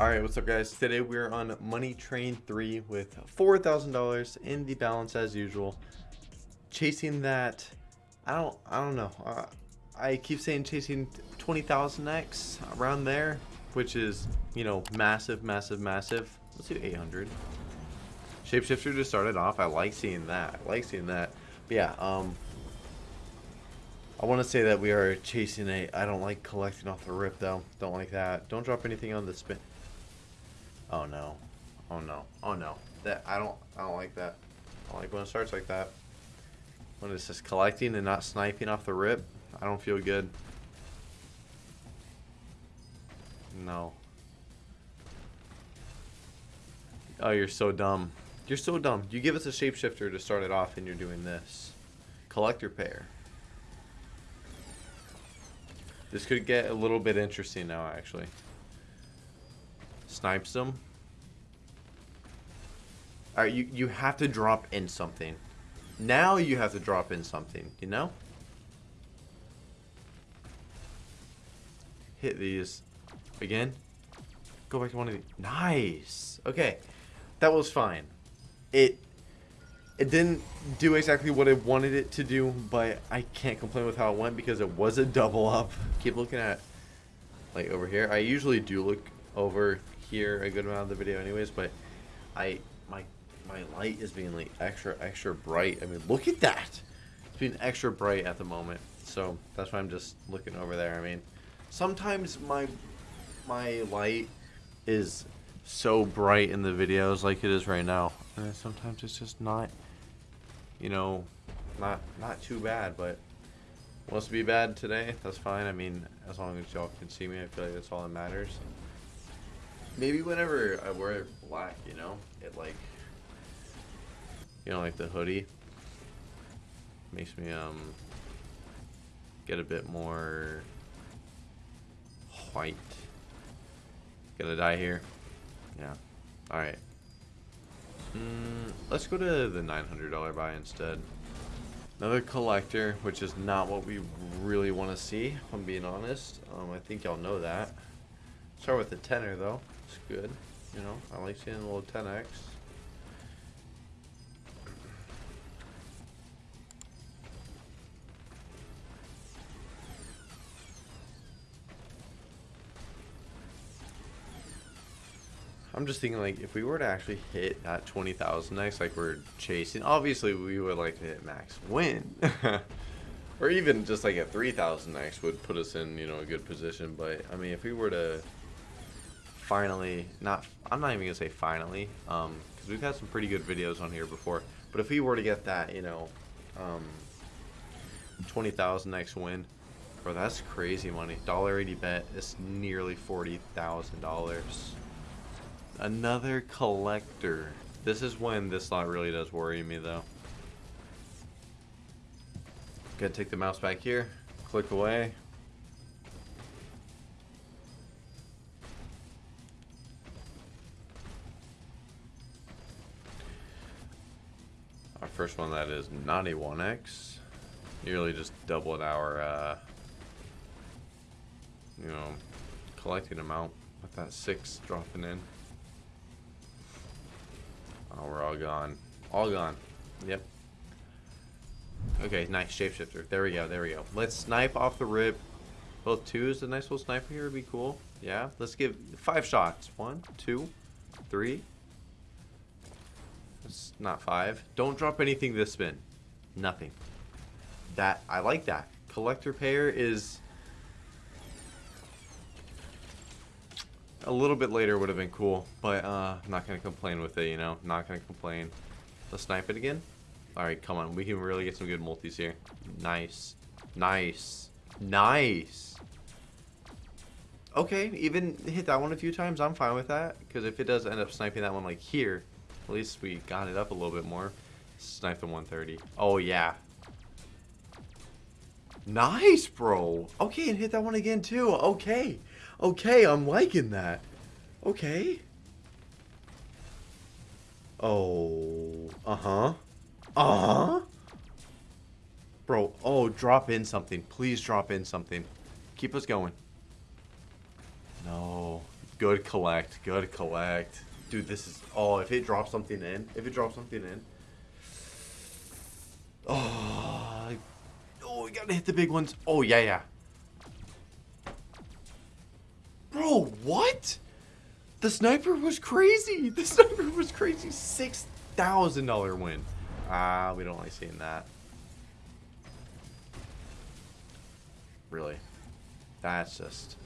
Alright, what's up guys? Today we're on Money Train 3 with $4,000 in the balance as usual. Chasing that, I don't, I don't know. Uh, I keep saying chasing 20,000x around there, which is, you know, massive, massive, massive. Let's do 800. Shapeshifter just started off. I like seeing that. I like seeing that. But yeah, um, I want to say that we are chasing a. I don't like collecting off the rip though. Don't like that. Don't drop anything on the spin. Oh no. Oh no. Oh no. That I don't. I don't like that. I don't like when it starts like that. When it's just collecting and not sniping off the rip. I don't feel good. No. Oh, you're so dumb. You're so dumb. You give us a shapeshifter to start it off and you're doing this. Collector payer. This could get a little bit interesting now, actually. Snipes them. Alright, you, you have to drop in something. Now you have to drop in something, you know? Hit these. Again. Go back to one of these. Nice! Okay. That was fine. It it didn't do exactly what I wanted it to do, but I can't complain with how it went because it was a double up. Keep looking at, like, over here. I usually do look over here a good amount of the video anyways, but I, my, my light is being, like, extra, extra bright. I mean, look at that! It's being extra bright at the moment, so that's why I'm just looking over there. I mean, sometimes my, my light is so bright in the videos like it is right now. And sometimes it's just not you know, not not too bad, but wants to be bad today, that's fine. I mean, as long as y'all can see me, I feel like that's all that matters. Maybe whenever I wear black, you know, it like, you know, like the hoodie makes me um get a bit more white. Gonna die here. Yeah. All right. Mm, let's go to the $900 buy instead. Another collector, which is not what we really want to see, if I'm being honest. Um, I think y'all know that. Start with the tenor though. It's good. You know, I like seeing a little 10x. I'm just thinking like if we were to actually hit that 20,000x like we're chasing, obviously we would like to hit max win. or even just like a 3,000x would put us in, you know, a good position. But I mean, if we were to finally, not, I'm not even gonna say finally, um, because we've had some pretty good videos on here before. But if we were to get that, you know, um, 20,000 next win, bro, that's crazy money. Dollar eighty bet is nearly forty thousand dollars. Another collector. This is when this lot really does worry me, though. Gotta take the mouse back here. Click away. First one that is not a 1x. Nearly just doubled our, uh, you know, collecting amount with that 6 dropping in. Oh, we're all gone. All gone. Yep. Okay, nice shapeshifter. There we go, there we go. Let's snipe off the rip. Both twos, a nice little sniper here would be cool. Yeah, let's give five shots. One, two, three. Not five. Don't drop anything this spin. Nothing. That, I like that. Collector payer is a little bit later would have been cool, but uh, I'm not to complain with it, you know? Not to complain. Let's snipe it again. Alright, come on. We can really get some good multis here. Nice. Nice. Nice. Okay, even hit that one a few times. I'm fine with that. Because if it does end up sniping that one like here, at least we got it up a little bit more. Snipe the 130. Oh, yeah. Nice, bro. Okay, and hit that one again, too. Okay. Okay, I'm liking that. Okay. Oh. Uh-huh. Uh-huh. Bro, oh, drop in something. Please drop in something. Keep us going. No. Good collect. Good collect. Dude, this is... Oh, if it drops something in. If it drops something in. Oh, oh, we gotta hit the big ones. Oh, yeah, yeah. Bro, what? The sniper was crazy. The sniper was crazy. $6,000 win. Ah, we don't like seeing that. Really. That's just...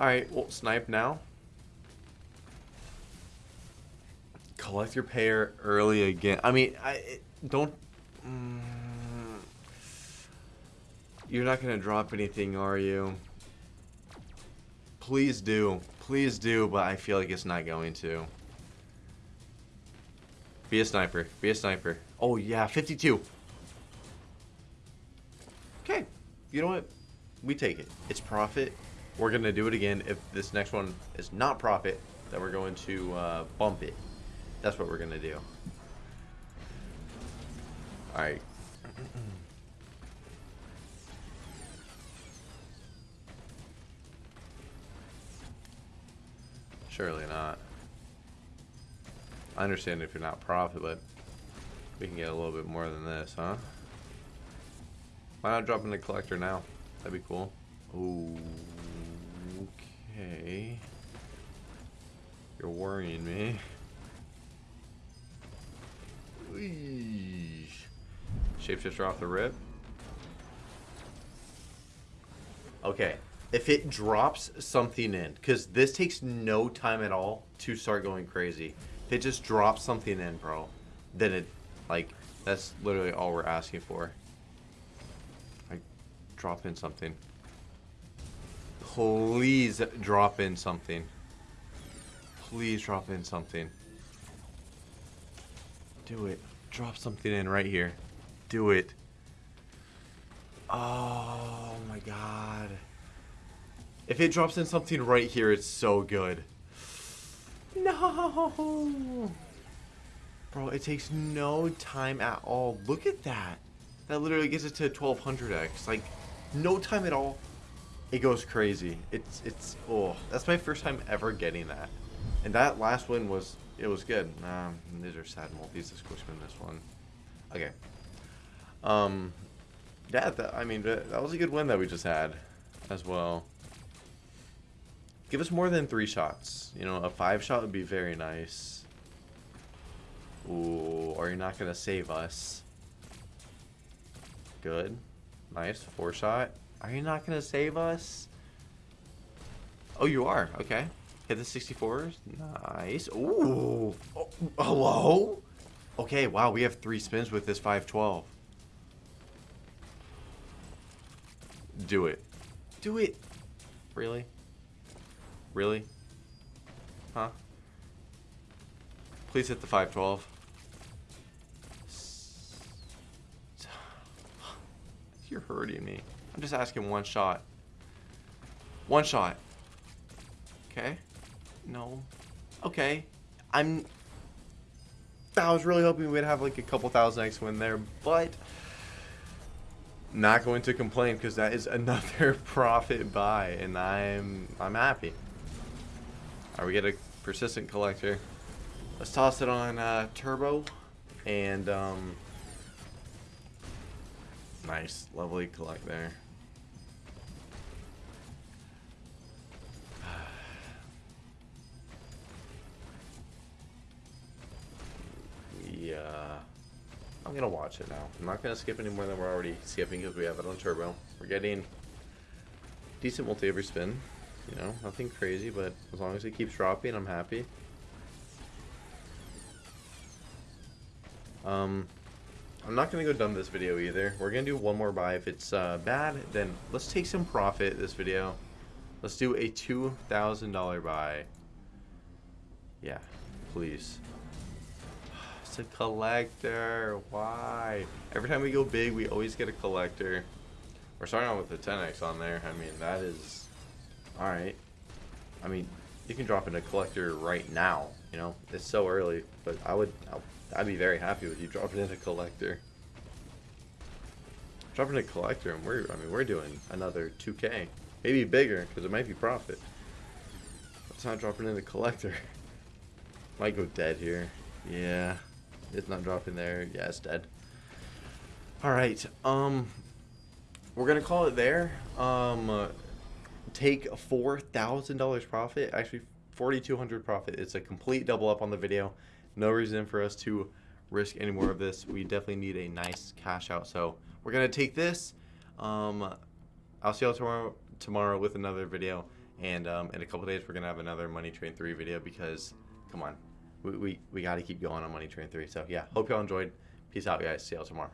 Alright, well, snipe now. Collector payer early again. I mean, I don't... Mm, you're not to drop anything, are you? Please do. Please do, but I feel like it's not going to. Be a sniper. Be a sniper. Oh, yeah, 52. Okay. You know what? We take it. It's profit. We're going to do it again. If this next one is not profit, then we're going to uh, bump it. That's what we're to do. Alright. Surely not. I understand if you're not profit, but we can get a little bit more than this, huh? Why not drop in the collector now? That'd be cool. Ooh, Okay. You're worrying me. Shapeshifter off the rip. Okay, if it drops something in, because this takes no time at all to start going crazy. If it just drops something in, bro, then it, like, that's literally all we're asking for. Like, drop in something. Please drop in something. Please drop in something. Do it. Drop something in right here. Do it. Oh my god. If it drops in something right here, it's so good. No! Bro, it takes no time at all. Look at that. That literally gets it to 1200x. Like, no time at all. It goes crazy. It's, it's, oh, that's my first time ever getting that. And that last one was, it was good. Um, these are sad multis. Let's go spin this one. Okay. Um, yeah, that, I mean, that, that was a good win that we just had as well. Give us more than three shots. You know, a five shot would be very nice. Ooh, are you not going to save us? Good. Nice. Four shot. Are you not going to save us? Oh, you are. Okay. Hit the 64s. Nice. Ooh. Oh, hello? Okay, wow, we have three spins with this 512. Do it. Do it. Really? Really? Huh? Please hit the 512. You're hurting me. I'm just asking one shot. One shot. Okay. No. Okay. I'm... I was really hoping we'd have like a couple thousand X win there, but... Not going to complain because that is another profit buy, and I'm I'm happy. Alright, we get a persistent collector. Let's toss it on uh, turbo, and um, nice, lovely collect there. Yeah, I'm gonna watch it now. I'm not gonna skip any more than we're already skipping because we have it on turbo. We're getting decent multi every spin. You know, nothing crazy, but as long as it keeps dropping, I'm happy. Um, I'm not to go dumb this video either. We're to do one more buy. If it's uh, bad, then let's take some profit this video. Let's do a $2,000 buy. Yeah, please. It's a collector. Why? Every time we go big, we always get a collector. We're starting out with the 10x on there. I mean, that is Alright. I mean, you can drop in a collector right now, you know? It's so early, but I would, I'd be very happy with you dropping in a collector. Dropping a collector, and we're, I mean, we're doing another 2k. Maybe bigger, because it might be profit. It's not dropping in the collector. Might go dead here. Yeah. It's not dropping there. Yeah, it's dead. Alright. Um we're gonna call it there. Um uh, take four thousand dollars profit. Actually forty two hundred profit. It's a complete double up on the video. No reason for us to risk any more of this. We definitely need a nice cash out. So we're gonna take this. Um I'll see y'all tomorrow tomorrow with another video. And um, in a couple days, we're gonna have another Money Train 3 video because, come on, we we, we got to keep going on Money Train 3. So yeah, hope y'all enjoyed. Peace out, guys. See y'all tomorrow.